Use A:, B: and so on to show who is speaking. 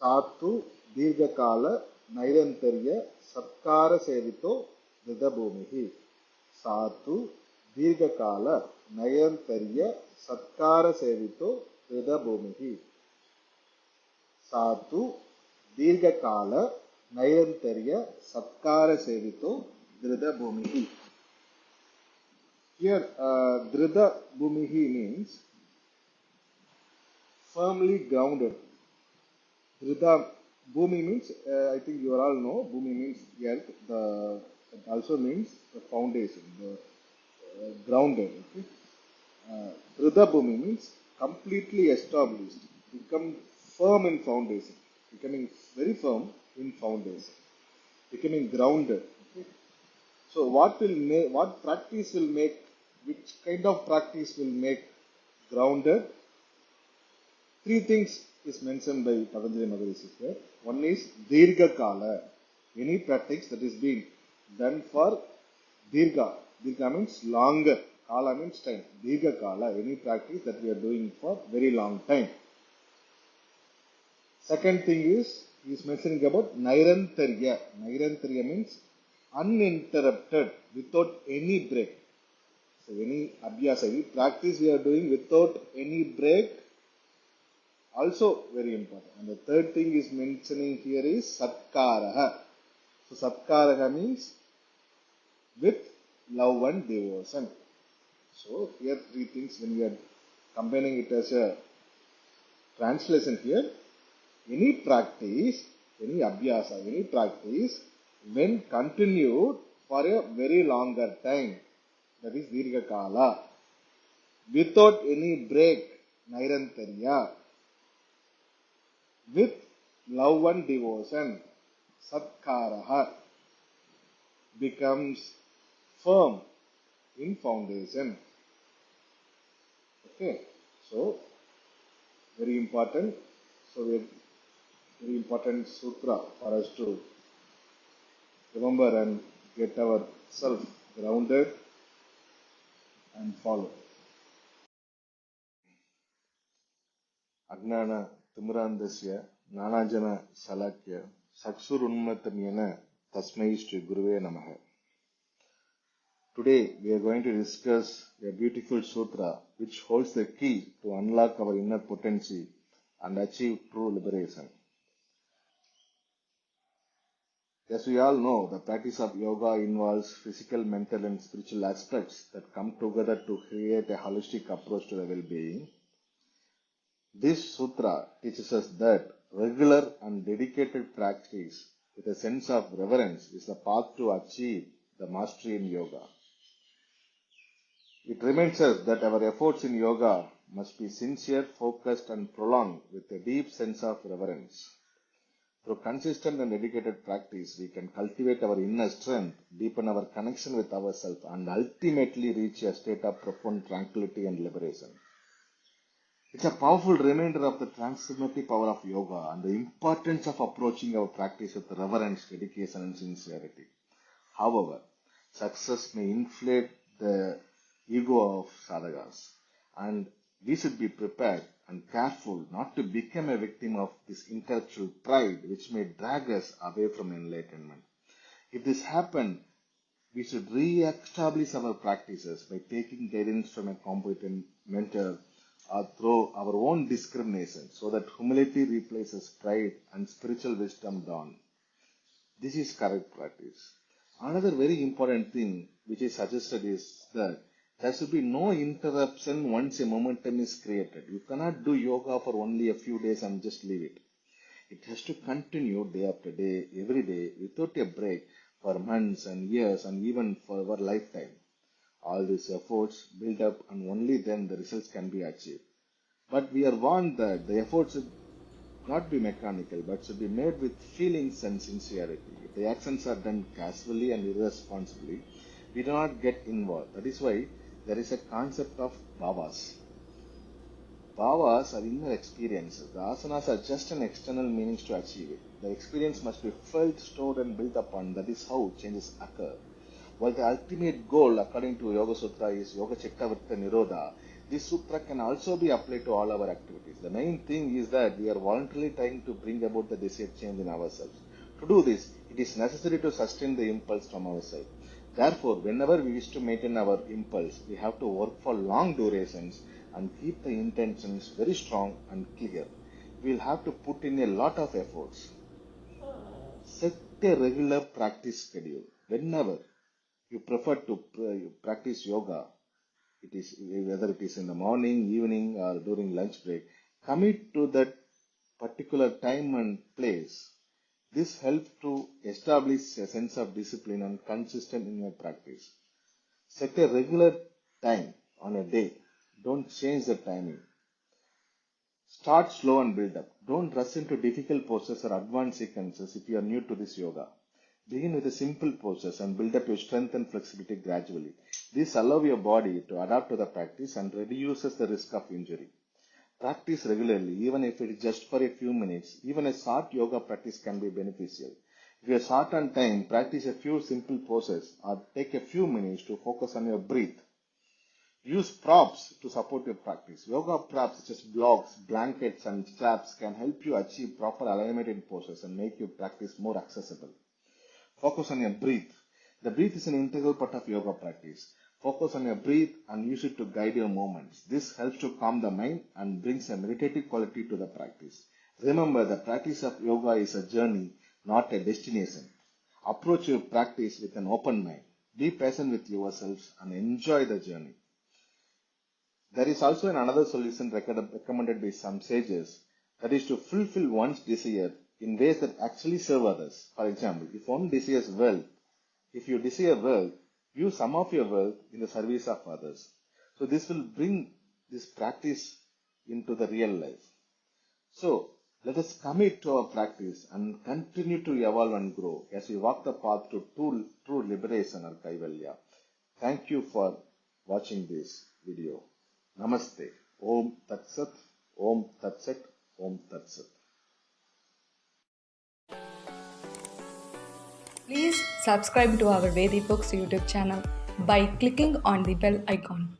A: ಸಾತು ದೀರ್ಘಕಾಲ ನೈರಂತರ್ಯ ಸತ್ಕಾರ ಸೇವಿತೋ ದೃಢಭೂಮಿ ಸಾತು ದೀರ್ಘಕಾಲ ನೈರಂತರ್ಯ ಸತ್ಕಾರ ಸೇವಿತೋ ದೃಢಭೂಮಿ ಸಾತು ದೀರ್ಘಕಾಲ ನೈರಂತರ್ಯ ಸತ್ಕಾರ ಸೇವಿತೋ ದೃಢಭೂಮಿ Here, uh, Dhrida Bhumihi means firmly grounded. Dhrida Bhumi means, uh, I think you all know, Bhumi means earth. The also means the foundation, the uh, grounded. Okay? Uh, Dhrida Bhumi means completely established, become firm in foundation, becoming very firm in foundation, becoming grounded. Okay? So what will make, what practice will make, which kind of practice will make grounded? Three things is mentioned by Patanjali Maharishi here. One is Dirga Kala, any practice that is being done for Dirga. Dirga means longer. Kala means time. Dirga Kala, any practice that we are doing for very long time. Second thing is, he is mentioning about Nairantarya. Nairantarya means uninterrupted, without any break. So any abhyasa, any practice we are doing without any break, also very important. And the third thing is mentioning here is Satkaraha. So Satkaraha means with love and devotion. So here three things when we are combining it as a translation here, any practice, any abhyasa, any practice when continued for a very longer time, that is Dirga Kala, without any break, Nairantarya, with love and devotion, Satkaraha, becomes firm in foundation. Okay, so very important. So very important sutra for us to remember and get ourselves grounded and follow. திமிராந்தஸ்ய நானாஜன சலாக்கிய சக்சுருன்மத்தம் என தஸ்மை ஸ்ரீ குருவே நமக Today we are going to discuss a beautiful sutra which holds the key to unlock our inner potency and achieve true liberation. As we all know, the practice of yoga involves physical, mental and spiritual aspects that come together to create a holistic approach to the well-being – This sutra teaches us that regular and dedicated practice with a sense of reverence is the path to achieve the mastery in yoga. It reminds us that our efforts in yoga must be sincere, focused, and prolonged with a deep sense of reverence. Through consistent and dedicated practice, we can cultivate our inner strength, deepen our connection with ourselves, and ultimately reach a state of profound tranquility and liberation. It's a powerful reminder of the transformative power of yoga and the importance of approaching our practice with reverence, dedication, and sincerity. However, success may inflate the ego of sadhakas, and we should be prepared and careful not to become a victim of this intellectual pride which may drag us away from enlightenment. If this happens, we should re-establish our practices by taking guidance from a competent mentor Uh, or through our own discrimination so that humility replaces pride and spiritual wisdom dawn. This is correct practice. Another very important thing which is suggested is that there should be no interruption once a momentum is created. You cannot do yoga for only a few days and just leave it. It has to continue day after day, every day, without a break for months and years and even for our lifetime. All these efforts build up and only then the results can be achieved. But we are warned that the efforts should not be mechanical but should be made with feelings and sincerity. If the actions are done casually and irresponsibly, we do not get involved. That is why there is a concept of bhavas. Bhavas are inner experiences. The asanas are just an external means to achieve it. The experience must be felt, stored, and built upon. That is how changes occur. While the ultimate goal, according to Yoga Sutra, is Yoga Chitta Vritta Nirodha, This sutra can also be applied to all our activities. The main thing is that we are voluntarily trying to bring about the desired change in ourselves. To do this, it is necessary to sustain the impulse from our side. Therefore, whenever we wish to maintain our impulse, we have to work for long durations and keep the intentions very strong and clear. We will have to put in a lot of efforts. Set a regular practice schedule. Whenever you prefer to uh, practice yoga, it is whether it is in the morning, evening, or during lunch break, commit to that particular time and place. This helps to establish a sense of discipline and consistent in your practice. Set a regular time on a day. Don't change the timing. Start slow and build up. Don't rush into difficult poses or advanced sequences if you are new to this yoga. Begin with a simple poses and build up your strength and flexibility gradually. This allows your body to adapt to the practice and reduces the risk of injury. Practice regularly, even if it is just for a few minutes. Even a short yoga practice can be beneficial. If you are short on time, practice a few simple poses or take a few minutes to focus on your breath. Use props to support your practice. Yoga props such as blocks, blankets, and straps can help you achieve proper alignment in poses and make your practice more accessible. Focus on your breath. The breath is an integral part of yoga practice. Focus on your breath and use it to guide your movements. This helps to calm the mind and brings a meditative quality to the practice. Remember, the practice of yoga is a journey, not a destination. Approach your practice with an open mind. Be patient with yourselves and enjoy the journey. There is also another solution recommended by some sages that is to fulfill one's desire in ways that actually serve others. For example, if one desires wealth, if you desire wealth, use some of your wealth in the service of others. So this will bring this practice into the real life. So let us commit to our practice and continue to evolve and grow as we walk the path to true, true liberation or Kaivalya. Thank you for watching this video. Namaste. Om Tat Sat. Om Tat Sat. Om Tat Sat.
B: Please subscribe to our Vedi Books YouTube channel by clicking on the bell icon.